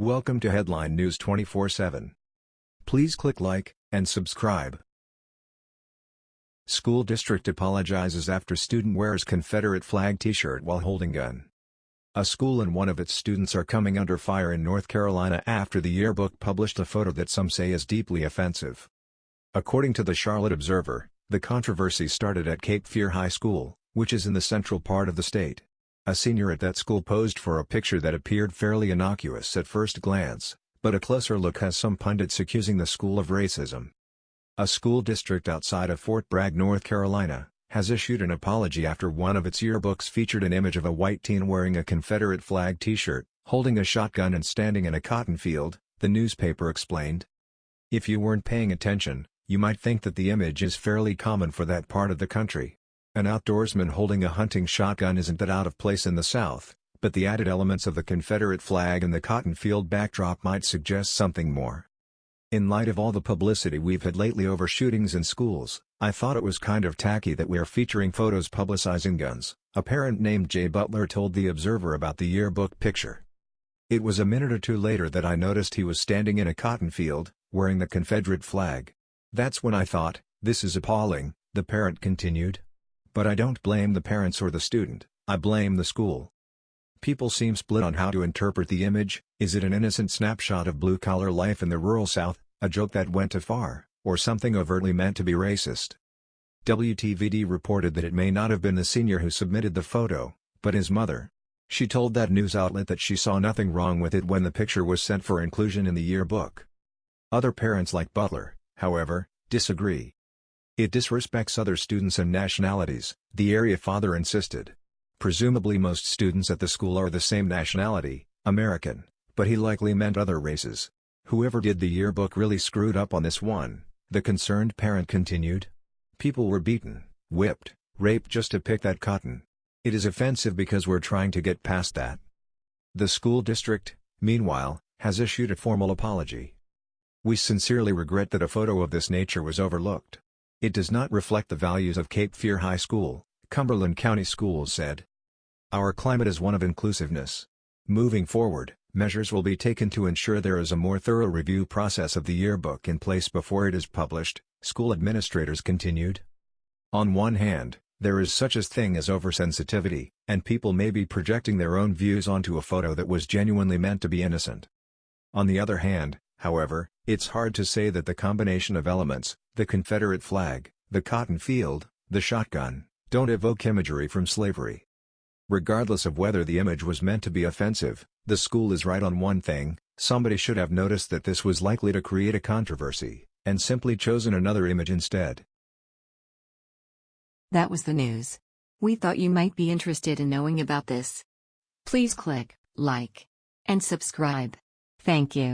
Welcome to Headline News 24/7. Please click like and subscribe. School district apologizes after student wears Confederate flag t-shirt while holding gun. A school and one of its students are coming under fire in North Carolina after the yearbook published a photo that some say is deeply offensive. According to the Charlotte Observer, the controversy started at Cape Fear High School, which is in the central part of the state. A senior at that school posed for a picture that appeared fairly innocuous at first glance, but a closer look has some pundits accusing the school of racism. A school district outside of Fort Bragg, North Carolina, has issued an apology after one of its yearbooks featured an image of a white teen wearing a Confederate flag t-shirt, holding a shotgun and standing in a cotton field, the newspaper explained. If you weren't paying attention, you might think that the image is fairly common for that part of the country. An outdoorsman holding a hunting shotgun isn't that out of place in the South, but the added elements of the Confederate flag and the cotton field backdrop might suggest something more. In light of all the publicity we've had lately over shootings in schools, I thought it was kind of tacky that we're featuring photos publicizing guns, a parent named Jay Butler told The Observer about the yearbook picture. It was a minute or two later that I noticed he was standing in a cotton field, wearing the Confederate flag. That's when I thought, this is appalling, the parent continued. But I don't blame the parents or the student, I blame the school. People seem split on how to interpret the image, is it an innocent snapshot of blue-collar life in the rural South, a joke that went too far, or something overtly meant to be racist? WTVD reported that it may not have been the senior who submitted the photo, but his mother. She told that news outlet that she saw nothing wrong with it when the picture was sent for inclusion in the yearbook. Other parents like Butler, however, disagree. It disrespects other students and nationalities, the area father insisted. Presumably most students at the school are the same nationality, American, but he likely meant other races. Whoever did the yearbook really screwed up on this one, the concerned parent continued. People were beaten, whipped, raped just to pick that cotton. It is offensive because we're trying to get past that. The school district, meanwhile, has issued a formal apology. We sincerely regret that a photo of this nature was overlooked. It does not reflect the values of Cape Fear High School, Cumberland County Schools said. Our climate is one of inclusiveness. Moving forward, measures will be taken to ensure there is a more thorough review process of the yearbook in place before it is published, school administrators continued. On one hand, there is such a thing as oversensitivity, and people may be projecting their own views onto a photo that was genuinely meant to be innocent. On the other hand, however, it's hard to say that the combination of elements, the Confederate flag, the cotton field, the shotgun, don't evoke imagery from slavery. Regardless of whether the image was meant to be offensive, the school is right on one thing, somebody should have noticed that this was likely to create a controversy, and simply chosen another image instead. That was the news. We thought you might be interested in knowing about this. Please click like and subscribe. Thank you.